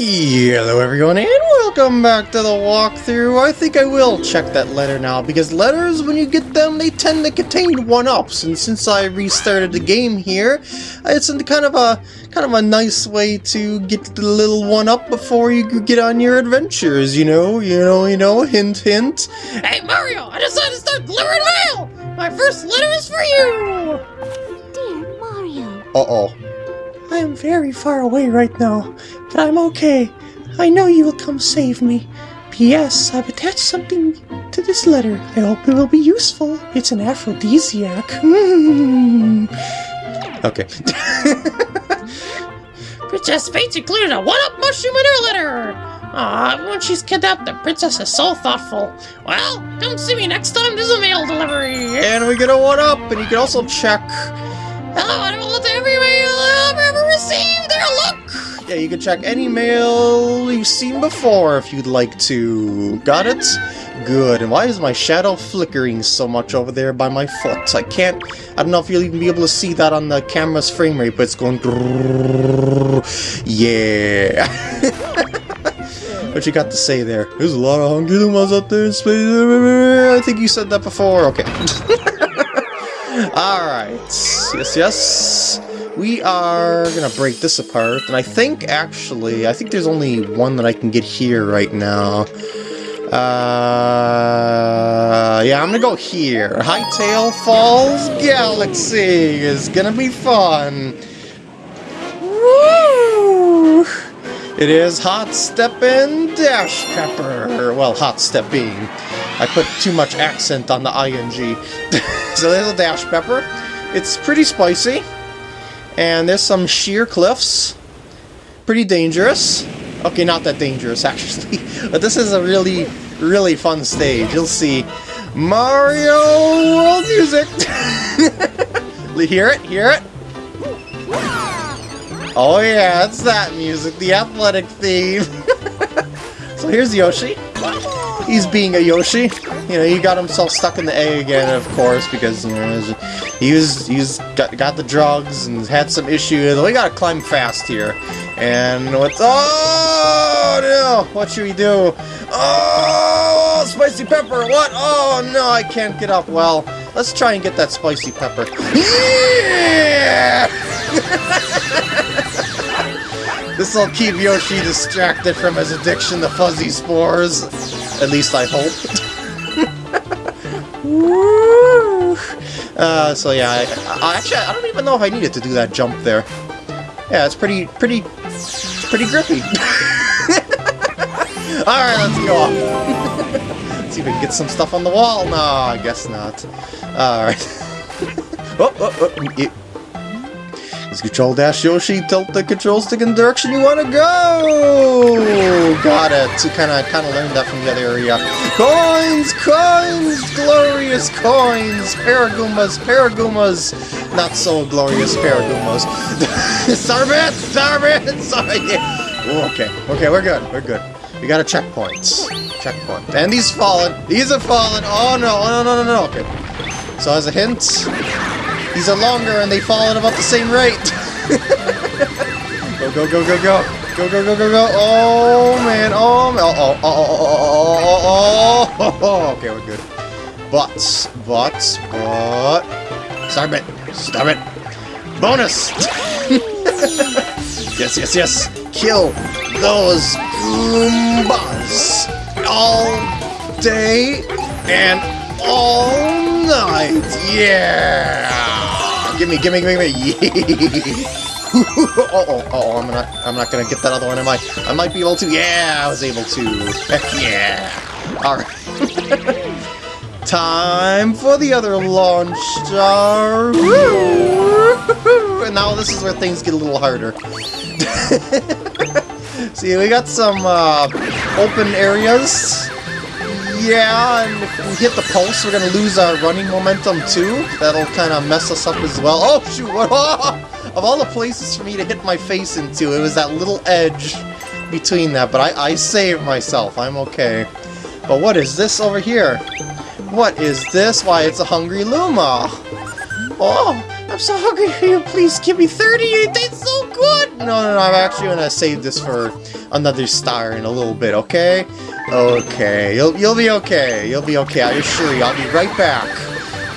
Hello everyone and welcome back to the walkthrough. I think I will check that letter now because letters, when you get them, they tend to contain one-ups. And since I restarted the game here, it's kind of a kind of a nice way to get the little one-up before you get on your adventures. You know, you know, you know. Hint, hint. Hey Mario, I decided to start delivering mail. My first letter is for you. Dear Mario. Uh oh. I am very far away right now, but I'm okay. I know you will come save me. P.S. I've attached something to this letter. I hope it will be useful. It's an aphrodisiac. Mm. Okay. Princess Peach included a one-up mushroom in her letter. Aw, when she's kidnapped, the princess is so thoughtful. Well, come see me next time there's a mail delivery. and we get a one-up, and you can also check Hello, will to every mail I've ever received. There, look. Yeah, you can check any mail you've seen before if you'd like to. Got it? Good. And why is my shadow flickering so much over there by my foot? I can't... I don't know if you'll even be able to see that on the camera's frame rate, but it's going... Yeah. what you got to say there? There's a lot of hungry Lumas out there in space. I think you said that before. Okay. Alright. Yes, yes. We are gonna break this apart, and I think, actually, I think there's only one that I can get here right now. Uh, yeah, I'm gonna go here. Hightail Falls Galaxy is gonna be fun. Woo! It is Hot Steppin' Dash Pepper. Well, Hot Stepping. I put too much accent on the ing. so there's a Dash Pepper. It's pretty spicy. And there's some sheer cliffs. Pretty dangerous. Okay, not that dangerous, actually. But this is a really, really fun stage. You'll see. Mario World Music! hear it? Hear it? Oh yeah, it's that music, the athletic theme. so here's Yoshi. He's being a Yoshi. You know, he got himself stuck in the egg again, of course, because, you know, he was, he's got, got the drugs and had some issues. We gotta climb fast here. And what's... Oh, no! What should we do? Oh, spicy pepper! What? Oh, no, I can't get up. Well, let's try and get that spicy pepper. Yeah! This will keep Yoshi distracted from his addiction to fuzzy spores. At least I hope. Uh, so yeah, I, I, actually, I don't even know if I needed to do that jump there. Yeah, it's pretty, pretty, pretty grippy. Alright, let's go. let's see if we can get some stuff on the wall. No, I guess not. Alright. oh, oh, oh, it, Control Dash Yoshi, tilt the control stick in the direction you want to go! Got it. So kind of kind of learned that from the other area. Coins! Coins! Glorious coins! Paragoombas! Paragoombas! Not so glorious Paragoombas. Starbit! Starbit! Sorry! Okay, okay, we're good, we're good. We got a checkpoint. Checkpoint. And these fallen. These are fallen. Oh no, oh, no, no, no, no, okay. So as a hint, these are longer and they fall at about the same rate. go, go, go, go, go. Go, go, go, go, go. Oh, man. Oh, man. Oh, oh, oh, oh, oh, oh, oh. Okay, we're good. But, but, but... Stop it. Stop it. Bonus! yes, yes, yes. Kill those Goombas all day and all Yeah! Gimme, gimme, gimme, gimme. oh, oh, oh, I'm not, I'm not gonna get that other one, am I? I might be able to. Yeah, I was able to. Yeah! All right. Time for the other launch star. And now this is where things get a little harder. See, we got some uh, open areas. Yeah, and if we hit the pulse, we're gonna lose our running momentum too. That'll kind of mess us up as well. Oh shoot! Of all the places for me to hit my face into, it was that little edge between that. But I, I saved myself. I'm okay. But what is this over here? What is this? Why, it's a hungry Luma. Oh, I'm so hungry for you. Please give me 30. That's so good! No, no, no, I'm actually gonna save this for another star in a little bit, okay? Okay, you'll, you'll be okay, you'll be okay, I assure you, I'll be right back.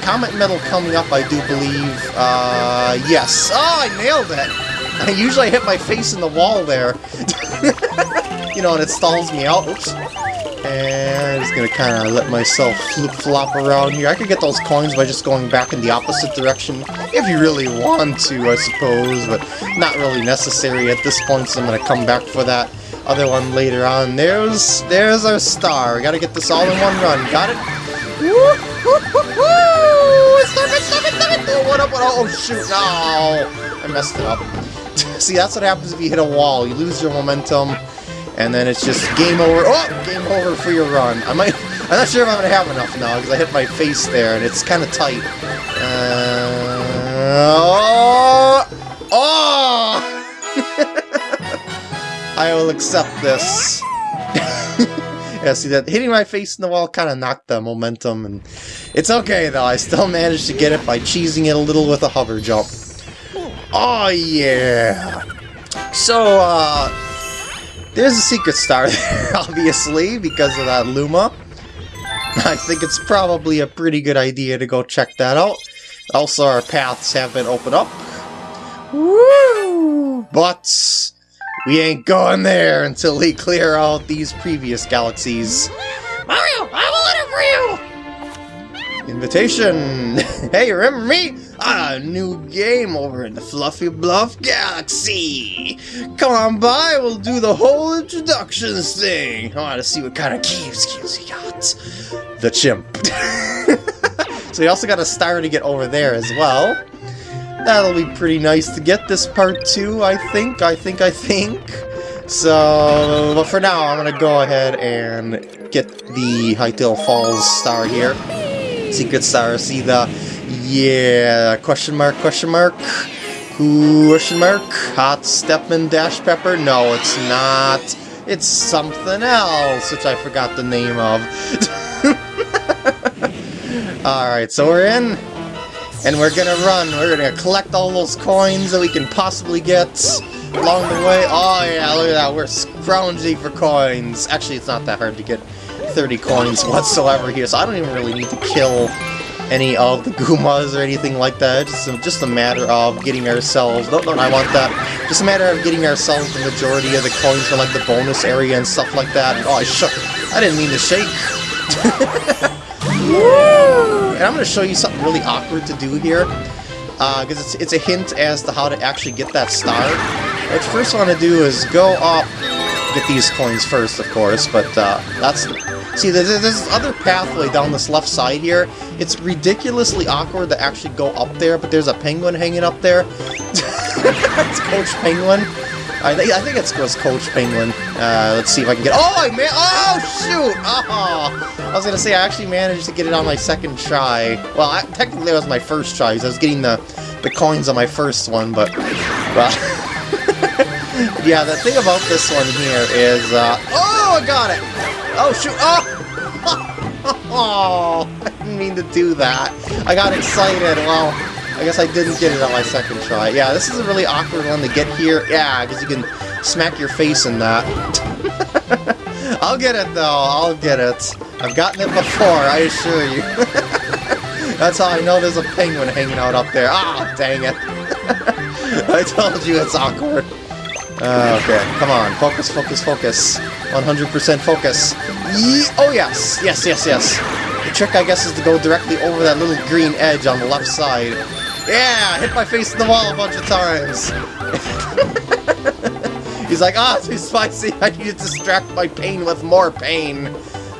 Comet Medal coming up, I do believe, uh, yes. Oh, I nailed it! I usually hit my face in the wall there. you know, and it stalls me out. Oops. And I'm just gonna kind of let myself flip-flop around here. I could get those coins by just going back in the opposite direction, if you really want to, I suppose, but not really necessary at this point, so I'm gonna come back for that other one later on. There's, there's our star. We gotta get this all in one run. Got it? Stop it, stop it, stop it! Oh, what up, what up? Oh, shoot, no! I messed it up. See, that's what happens if you hit a wall. You lose your momentum, and then it's just game over. Oh, game over for your run. I might. I'm not sure if I'm gonna have enough now because I hit my face there, and it's kind of tight. Uh, oh, oh! I will accept this. yeah, see that hitting my face in the wall kind of knocked the momentum, and it's okay though. I still managed to get it by cheesing it a little with a hover jump. Oh yeah. So uh, there's a secret star there, obviously, because of that Luma. I think it's probably a pretty good idea to go check that out. Also, our paths have been opened up. Woo! But we ain't going there until we clear out these previous galaxies. Mario, I have a letter for you! Invitation! hey, remember me? Ah, new game over in the Fluffy Bluff Galaxy! Come on by, we'll do the whole introductions thing! I want to see what kind of cave skills you got. The chimp. so you also got a star to get over there as well. That'll be pretty nice to get this part too, I think, I think, I think. So, but for now, I'm gonna go ahead and get the Hightail Falls star here. Secret star, see the, yeah, question mark, question mark, question mark, Hot Stepman Dash Pepper? No, it's not. It's something else, which I forgot the name of. Alright, so we're in, and we're gonna run. We're gonna collect all those coins that we can possibly get along the way. Oh yeah, look at that, we're scrounging for coins. Actually, it's not that hard to get 30 coins whatsoever here, so I don't even really need to kill any of the Goombas or anything like that. It's just a, just a matter of getting ourselves... No, no, I want that. Just a matter of getting ourselves the majority of the coins for, like the bonus area and stuff like that. Oh, I shook. I didn't mean to shake. and I'm going to show you something really awkward to do here. Because uh, it's, it's a hint as to how to actually get that star. What you first want to do is go up, get these coins first, of course, but uh, that's... See, there's, this other pathway down this left side here. It's ridiculously awkward to actually go up there, but there's a penguin hanging up there. it's Coach Penguin. I, th I think it's Coach Penguin. Uh, let's see if I can get... Oh, I man! Oh, shoot! Oh! I was gonna say, I actually managed to get it on my second try. Well, I, technically it was my first try, because I was getting the, the coins on my first one, but... Yeah, the thing about this one here is... Uh, oh, I got it! Oh, shoot! Oh! oh! I didn't mean to do that. I got excited. Well, I guess I didn't get it on my second try. Yeah, this is a really awkward one to get here. Yeah, because you can smack your face in that. I'll get it, though. I'll get it. I've gotten it before, I assure you. That's how I know there's a penguin hanging out up there. Ah, oh, dang it. I told you it's awkward. Uh, okay, come on. Focus, focus, focus. 100% focus. Ye oh, yes. Yes, yes, yes. The trick, I guess, is to go directly over that little green edge on the left side. Yeah! Hit my face in the wall a bunch of times. He's like, ah, too spicy. I need to distract my pain with more pain.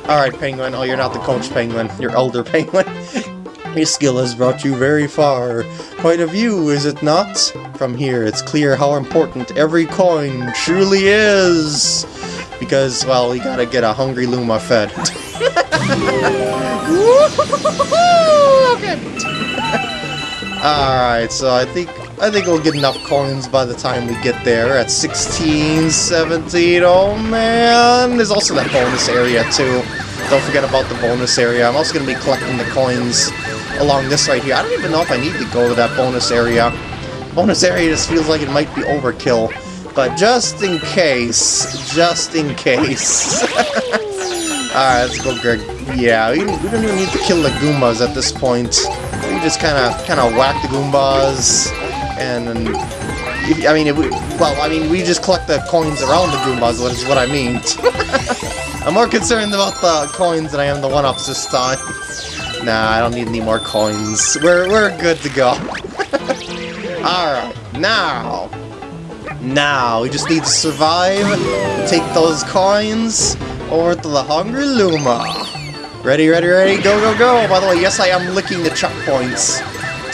Alright, Penguin. Oh, you're not the coach Penguin. You're older Penguin. Your skill has brought you very far. Quite a view, is it not? From here, it's clear how important every coin truly is. Because, well, we gotta get a hungry Luma fed. Alright, so I think I think we'll get enough coins by the time we get there at 16, 17, oh man! There's also that bonus area too. Don't forget about the bonus area. I'm also going to be collecting the coins along this right here. I don't even know if I need to go to that bonus area. bonus area just feels like it might be overkill. But just in case, just in case. Alright, let's go, Greg. Yeah, we, we don't even need to kill the Goombas at this point. We just kind of kind of whack the Goombas, and if, I mean, we, well, I mean, we just collect the coins around the Goombas, which is what I mean. I'm more concerned about the coins than I am the one-ups this time. Nah, I don't need any more coins. We're, we're good to go. Alright, now... Now, we just need to survive, take those coins over to the Hungry Luma. Ready, ready, ready, go, go, go! By the way, yes, I am licking the checkpoints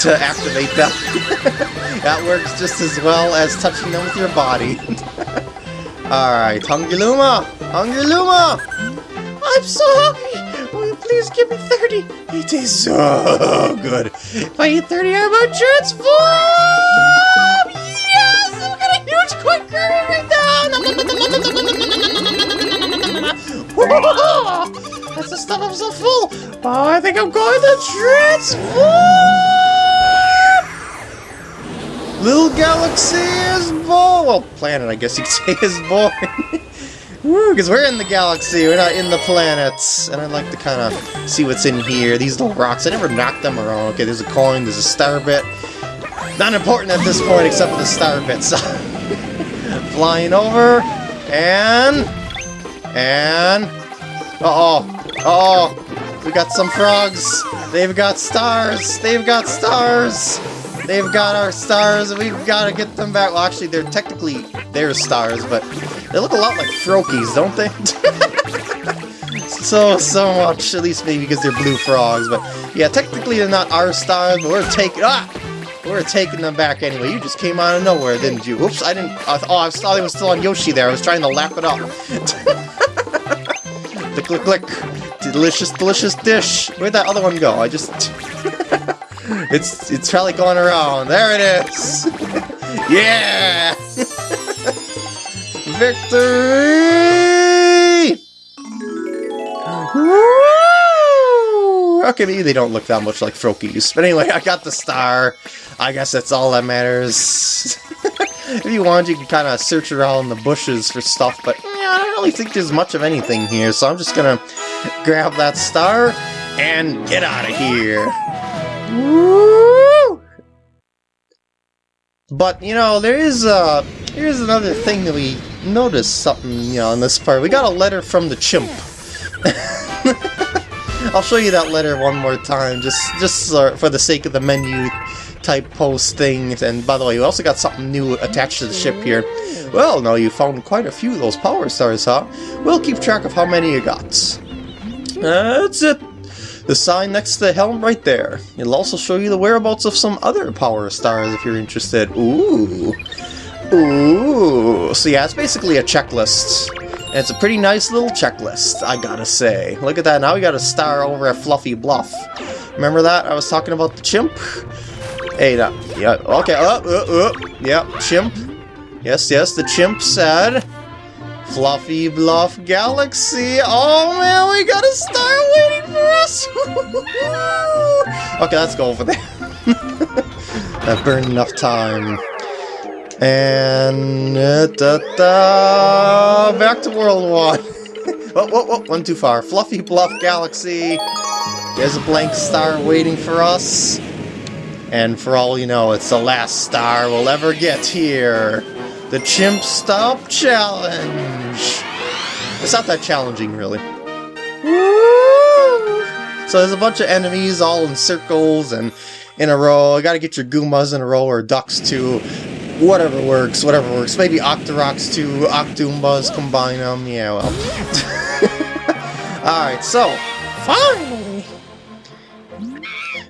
to activate them. that works just as well as touching them with your body. Alright, Hungry Luma! Hungry Luma! I'm so hungry! Please give me 30? It is so good. If I eat 30, I'm a transform! Yes! Look at a huge quick curve right now! That's the stuff I'm so full! Oh, I think I'm going to transform! Little galaxy is born! Well, planet, I guess you could say, is born. Woo, because we're in the galaxy, we're not in the planets. And I'd like to kind of see what's in here. These little rocks, I never knocked them around. Okay, there's a coin, there's a star bit. Not important at this point except for the star bits. Flying over, and... And... Uh-oh, uh-oh, we got some frogs. They've got stars, they've got stars. They've got our stars, we've got to get them back. Well, actually, they're technically their stars, but they look a lot like Froakies, don't they? so, so much. At least maybe because they're blue frogs. But yeah, technically they're not our stars, but we're taking... Ah! We're taking them back anyway. You just came out of nowhere, didn't you? Oops, I didn't... Oh, I thought it was still on Yoshi there. I was trying to lap it up. click, click, click. Delicious, delicious dish. Where'd that other one go? I just... it's it's probably going around. There it is. yeah! Victory! Woo! Okay, maybe they don't look that much like Froakies. But anyway, I got the star. I guess that's all that matters. if you want, you can kind of search around in the bushes for stuff, but I don't really think there's much of anything here, so I'm just gonna grab that star and get out of here. Woo! But, you know, there is, uh, here's another thing that we noticed something, you know, in this part. We got a letter from the chimp. I'll show you that letter one more time, just just for the sake of the menu type post thing. And by the way, we also got something new attached to the ship here. Well, now you found quite a few of those power stars, huh? We'll keep track of how many you got. That's it. The sign next to the helm right there. It'll also show you the whereabouts of some other power stars if you're interested. Ooh. Ooh. So yeah, it's basically a checklist. And it's a pretty nice little checklist, I gotta say. Look at that, now we got a star over at Fluffy Bluff. Remember that? I was talking about the chimp? Hey, that, yeah, okay, uh, uh, uh, yeah, chimp. Yes, yes, the chimp said... Fluffy Bluff Galaxy. Oh man, we got a star waiting for us. okay, let's go over there. I've burned enough time. And uh, da, da, back to World One. oh, whoa, whoa, one too far. Fluffy Bluff Galaxy. There's a blank star waiting for us. And for all you know, it's the last star we'll ever get here. The Chimp Stop Challenge! It's not that challenging, really. So there's a bunch of enemies all in circles and in a row. You gotta get your Goombas in a row, or Ducks too. Whatever works, whatever works. Maybe Octoroks too, Octoombas, combine them. Yeah, well. Alright, so, Finally!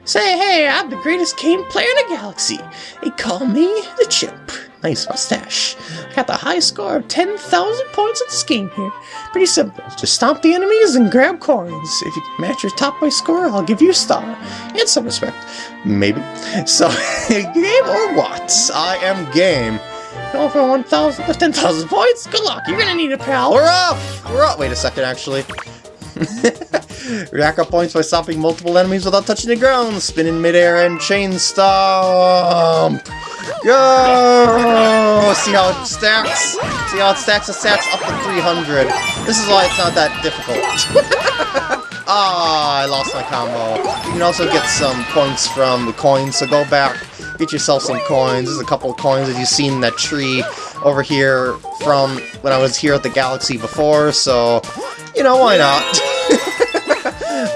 Say, hey, I'm the greatest game player in the galaxy. They call me the Chimp. Nice mustache. I got the high score of 10,000 points in this game here. Pretty simple. Just stomp the enemies and grab coins. If you match your top by score, I'll give you a star. And some respect. maybe. So, game or what? I am game. Go for 1,000 plus 10,000 points? Good luck. You're gonna need a pal. We're off! We're off! Wait a second, actually. Rack up points by stopping multiple enemies without touching the ground. Spin in midair and chain stomp. Go! See how it stacks? See how it stacks? It stacks up to 300. This is why it's not that difficult. Ah, I lost my combo. You can also get some points from the coins, so go back, get yourself some coins. There's a couple of coins that you've seen in that tree over here from when I was here at the Galaxy before, so, you know, why not?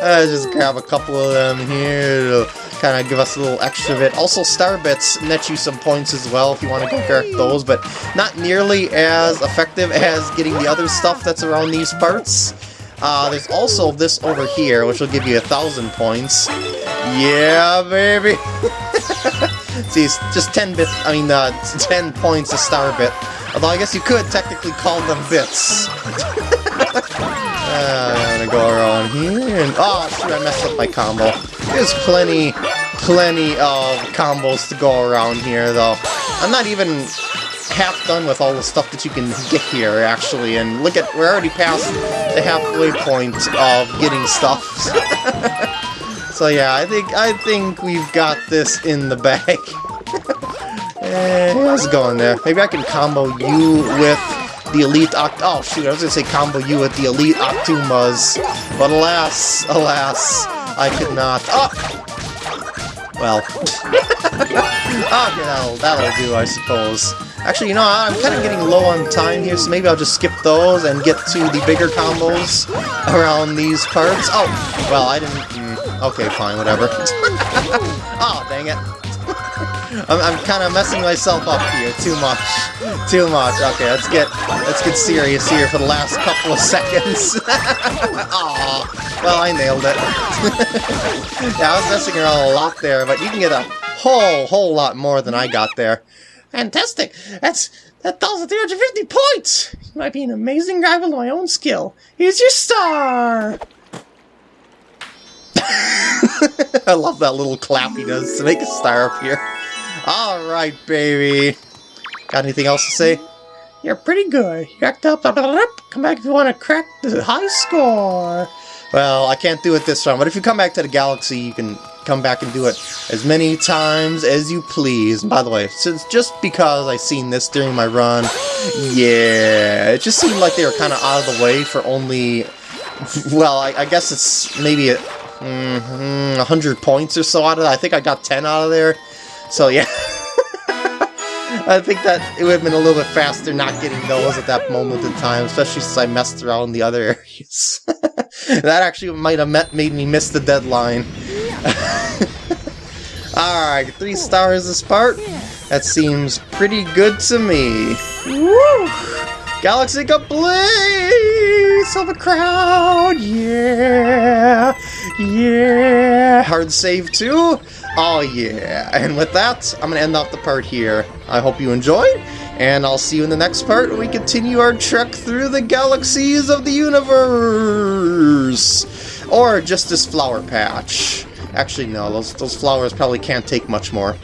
uh, just grab a couple of them here kind of give us a little extra bit. Also, Star Bits net you some points as well if you want to go collect those, but not nearly as effective as getting the other stuff that's around these parts. Uh, there's also this over here, which will give you a thousand points. Yeah, baby! See, it's just 10 bits, I mean, uh, 10 points a star bit. Although I guess you could technically call them bits. uh, I'm gonna go around here and... Oh, shoot, I messed up my combo. There's plenty, plenty of combos to go around here, though. I'm not even half done with all the stuff that you can get here, actually, and look at, we're already past the halfway point of getting stuff. so yeah, I think, I think we've got this in the bag. eh, how's it going there? Maybe I can combo you with the Elite Oct- oh shoot, I was gonna say combo you with the Elite Octoombas, but alas, alas, I could not. Oh! Well. Ah, okay, that'll, that'll do, I suppose. Actually, you know, I'm kind of getting low on time here, so maybe I'll just skip those and get to the bigger combos around these parts. Oh, well, I didn't... Mm, okay, fine, whatever. oh, dang it. I'm, I'm kind of messing myself up here, too much. Too much. Okay, let's get let's get serious here for the last couple of seconds. Well, I nailed it. yeah, I was messing around a lot there, but you can get a whole, whole lot more than I got there. Fantastic! That's that 1,350 points! You might be an amazing guy with my own skill. Here's your star! I love that little clap he does to make a star appear. Alright, baby. Got anything else to say? You're pretty good. You act up, up, up, up. Come back if you want to crack the high score. Well, I can't do it this time, but if you come back to the galaxy, you can come back and do it as many times as you please. By the way, since just because I seen this during my run, yeah, it just seemed like they were kind of out of the way for only, well, I, I guess it's maybe a, mm, 100 points or so out of it. I think I got 10 out of there. So yeah. I think that it would have been a little bit faster not getting those at that moment in time, especially since I messed around in the other areas. that actually might have met, made me miss the deadline. Alright, three stars this part. That seems pretty good to me. Woo! Galaxy complete! Silver Crown! Yeah! Yeah! Hard save too? Oh yeah! And with that, I'm gonna end off the part here. I hope you enjoyed, and I'll see you in the next part when we continue our trek through the galaxies of the universe! Or just this flower patch. Actually, no, those, those flowers probably can't take much more.